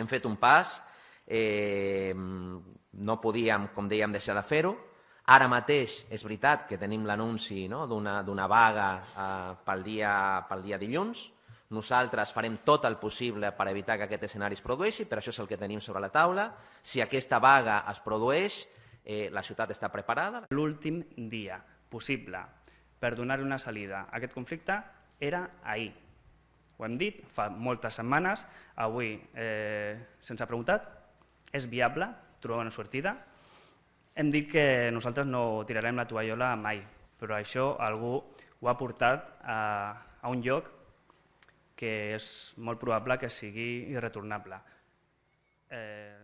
hem fet un pas, eh, no podíem, com dèiem, deixar de fer-ho. Ara mateix és veritat que tenim l'anunci no, d'una vaga eh, pel, dia, pel dia dilluns. Nosaltres farem tot el possible per evitar que aquest escenari es produeixi, però això és el que tenim sobre la taula. Si aquesta vaga es produeix, eh, la ciutat està preparada. L'últim dia possible per donar una salida a aquest conflicte era ahir. Ho hem dit fa moltes setmanes, avui eh, se'ns ha preguntat, és viable trobar una sortida? Hem dit que nosaltres no tirarem la tovallola mai, però això algú ho ha portat a, a un lloc que és molt probable que sigui irretornable. Eh,